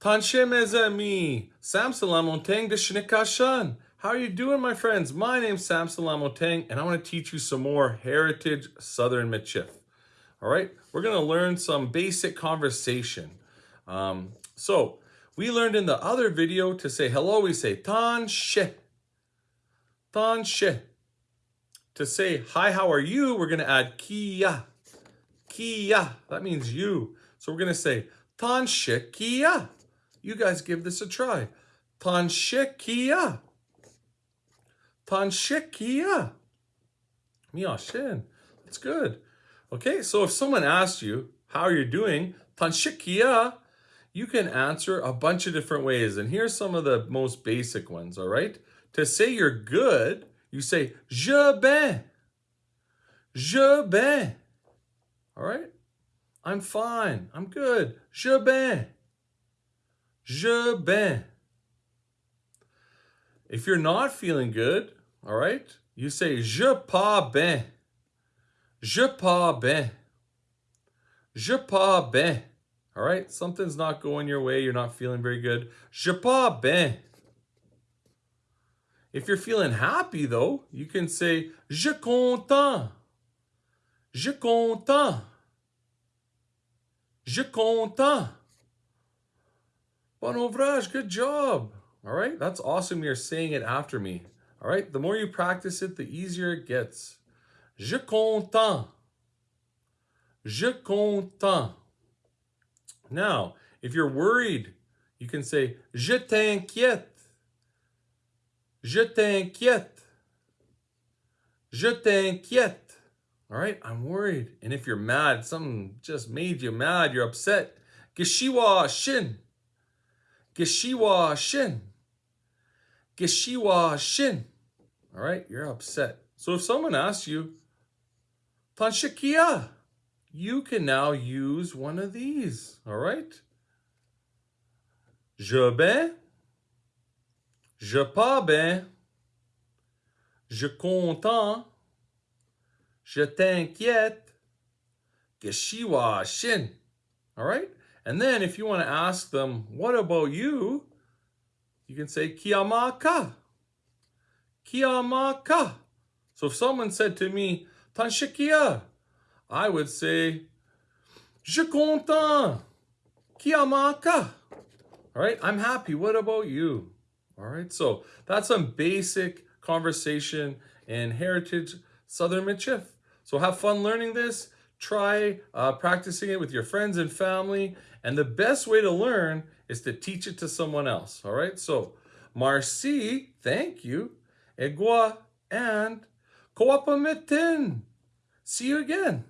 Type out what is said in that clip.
Tanshe mes amis, Samson Lamontang de Shnikashan. How are you doing, my friends? My name's Sam Lamontang, and I want to teach you some more Heritage Southern Michif. All right, we're going to learn some basic conversation. Um, so, we learned in the other video to say hello, we say Tanshe. Tanshe. To say hi, how are you, we're going to add kia. Kia. That means you. So we're going to say Tanshe kia. You guys give this a try. Tanshekia. Tanshekia. Miyashin. That's good. Okay, so if someone asks you, how you're you doing? Tanshekia, you can answer a bunch of different ways. And here's some of the most basic ones, all right? To say you're good, you say, je ben. Je ben. All right? I'm fine. I'm good. Je ben. Je ben. If you're not feeling good, all right, you say je pas ben. Je pas ben. Je pas ben. All right, something's not going your way, you're not feeling very good. Je pas ben. If you're feeling happy though, you can say je content. Je content. Je content. Bon ouvrage, good job. All right, that's awesome. You're saying it after me. All right, the more you practice it, the easier it gets. Je content. Je content. Now, if you're worried, you can say je t'inquiète. Je t'inquiète. Je t'inquiète. All right, I'm worried. And if you're mad, something just made you mad, you're upset. Geshiwa shin. Geshiwa Shin. Geshiwa Shin. All right, you're upset. So if someone asks you, Tanshikia, you can now use one of these. All right? Je ben, je pas ben, je content, je t'inquiète, Geshiwa Shin. All right? And then if you want to ask them, what about you? You can say Kiamaka. Kiamaka. So if someone said to me, Tanshikia, I would say, Je content. Kiamaka. All right, I'm happy. What about you? All right, so that's some basic conversation in Heritage Southern Michif. So have fun learning this. Try uh, practicing it with your friends and family. And the best way to learn is to teach it to someone else. All right. So Marci, thank you. Egua and Koapamitin. See you again.